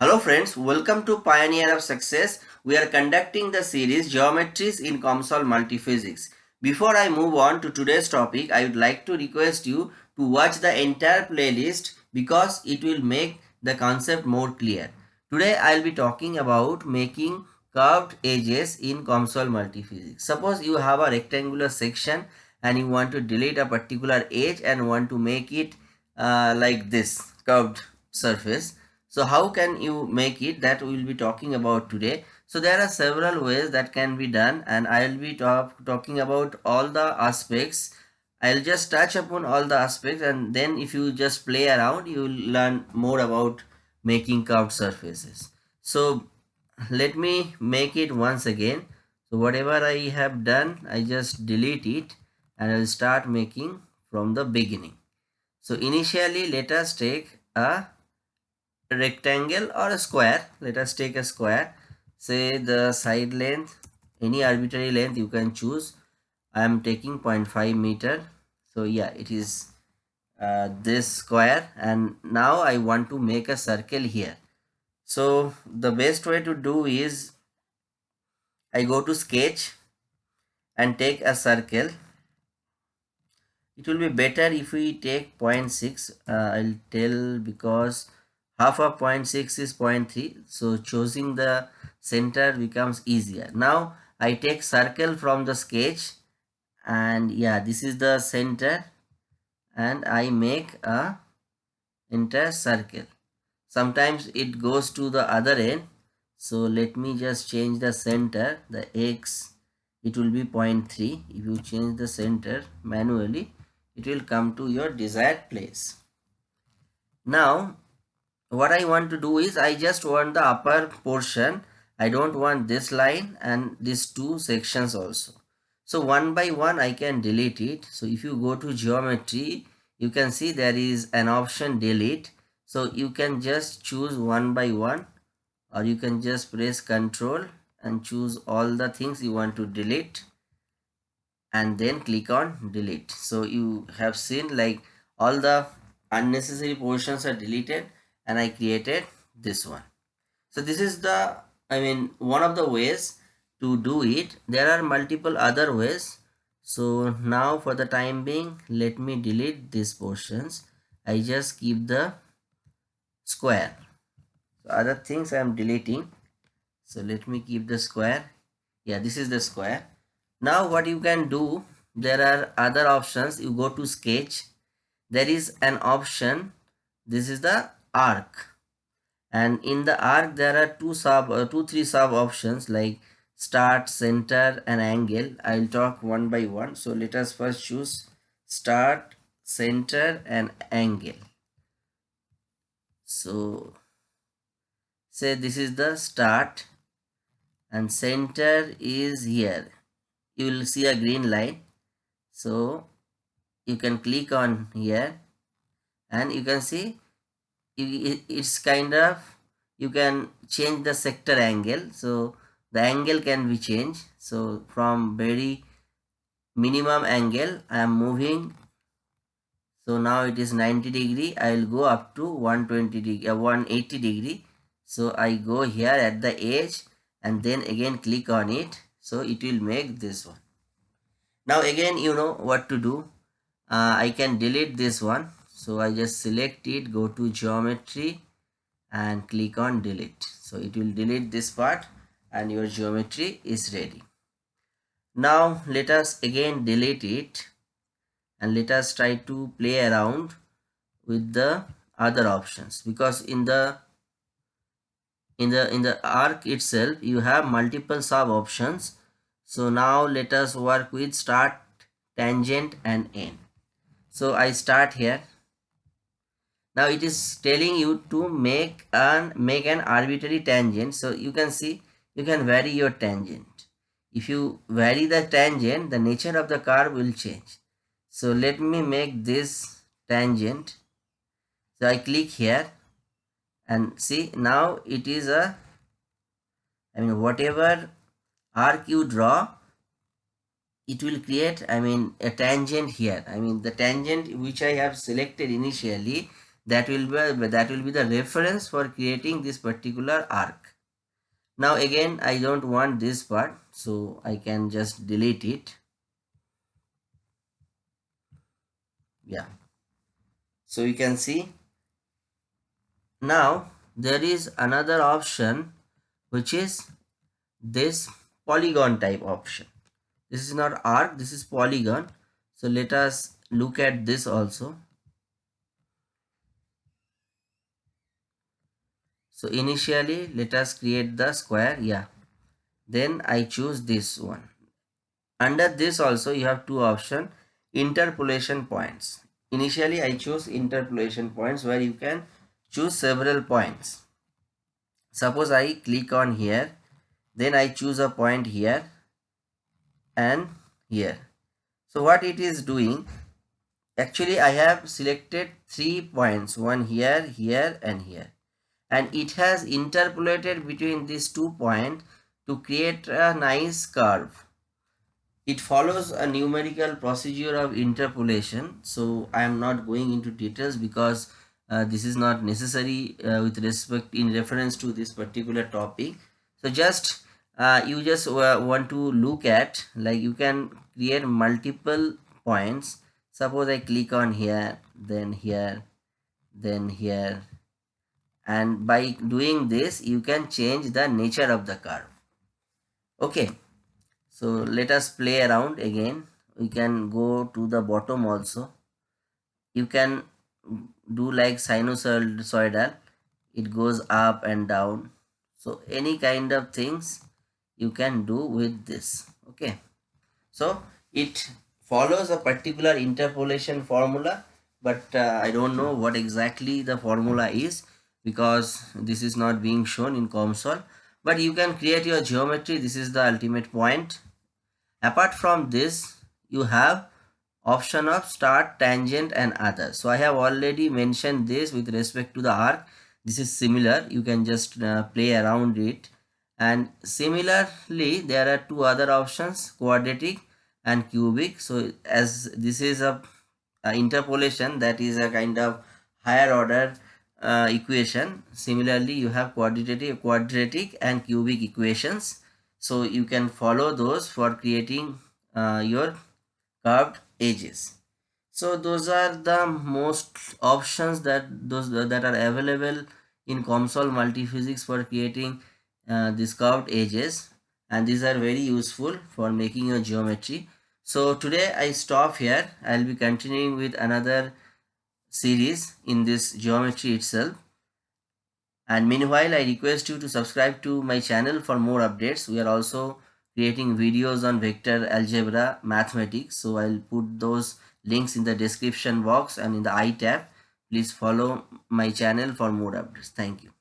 Hello friends, welcome to Pioneer of Success. We are conducting the series Geometries in COMSOL Multiphysics. Before I move on to today's topic, I would like to request you to watch the entire playlist because it will make the concept more clear. Today I will be talking about making curved edges in COMSOL Multiphysics. Suppose you have a rectangular section and you want to delete a particular edge and want to make it uh, like this curved surface so how can you make it that we will be talking about today. So there are several ways that can be done and I will be talk, talking about all the aspects. I'll just touch upon all the aspects and then if you just play around you will learn more about making curved surfaces. So let me make it once again. So whatever I have done I just delete it and I will start making from the beginning. So initially let us take a rectangle or a square let us take a square say the side length any arbitrary length you can choose. I am taking 0.5 meter. So yeah it is uh, this square. And now i want to make a circle here. So the best way to do is i go to sketch and take a circle. It will be better if we take 0.6 uh, i'll tell because half of 0.6 is 0.3 so choosing the center becomes easier. Now i take circle from the sketch and yeah this is the center and i make a entire circle. Sometimes it goes to the other end. So let me just change the center the x it will be 0.3 if you change the center manually it will come to your desired place. Now what I want to do is I just want the upper portion. I don't want this line and these two sections also. So one by one I can delete it. So if you go to geometry, you can see there is an option delete. So you can just choose one by one or you can just press control and choose all the things you want to delete and then click on delete. So you have seen like all the unnecessary portions are deleted and I created this one. So this is the, I mean, one of the ways to do it. There are multiple other ways. So now for the time being, let me delete these portions. I just keep the square. So other things I am deleting. So let me keep the square. Yeah, this is the square. Now what you can do, there are other options. You go to sketch. There is an option. This is the arc. And in the arc there are two sub uh, two three sub options like start center and angle. I'll talk one by one. So let us first choose start center and angle. So say this is the start and center is here. You will see a green line. So you can click on here and you can see it's kind of you can change the sector angle. So the angle can be changed. So from very minimum angle i am moving. So now it is 90 degree. I will go up to 120 degree uh, 180 degree. So i go here at the edge and then again click on it. So it will make this one. Now again you know what to do. Uh, i can delete this one so i just select it go to geometry and click on delete. So it will delete this part and your geometry is ready. Now let us again delete it and let us try to play around with the other options. Because in the in the in the arc itself you have multiple sub options. So now let us work with start tangent and end. So i start here now it is telling you to make an make an arbitrary tangent. So you can see you can vary your tangent. If you vary the tangent the nature of the curve will change. So let me make this tangent. So i click here. And see now it is a i mean whatever arc you draw it will create i mean a tangent here. I mean the tangent which i have selected initially that will be that will be the reference for creating this particular arc. Now again i don't want this part so i can just delete it. Yeah. So you can see. Now there is another option which is this polygon type option. This is not arc this is polygon. So let us look at this also so initially let us create the square yeah. Then i choose this one. Under this also you have two options. Interpolation points. Initially i choose interpolation points where you can choose several points. Suppose i click on here then i choose a point here and here. So what it is doing actually i have selected three points one here here and here and it has interpolated between these two points to create a nice curve. It follows a numerical procedure of interpolation. So i am not going into details because uh, this is not necessary uh, with respect in reference to this particular topic. So just uh, you just uh, want to look at like you can create multiple points. Suppose i click on here then here then here and by doing this you can change the nature of the curve. Okay. So let us play around again. We can go to the bottom also. You can do like sinusoidal. It goes up and down. So any kind of things you can do with this. Okay. So it follows a particular interpolation formula but uh, i don't know what exactly the formula is because this is not being shown in COMSOL. But you can create your geometry. This is the ultimate point. Apart from this you have option of start tangent and other. So i have already mentioned this with respect to the arc. This is similar. You can just uh, play around it. And similarly there are two other options quadratic and cubic. So as this is a, a interpolation that is a kind of higher order uh, equation. Similarly you have quadratic quadratic and cubic equations. So you can follow those for creating uh, your curved edges. So those are the most options that those that are available in COMSOL multiphysics for creating uh, these curved edges. And these are very useful for making your geometry. So today i stop here. I'll be continuing with another series in this geometry itself. And meanwhile i request you to subscribe to my channel for more updates. We are also creating videos on vector algebra mathematics. So i'll put those links in the description box and in the i tab. Please follow my channel for more updates. Thank you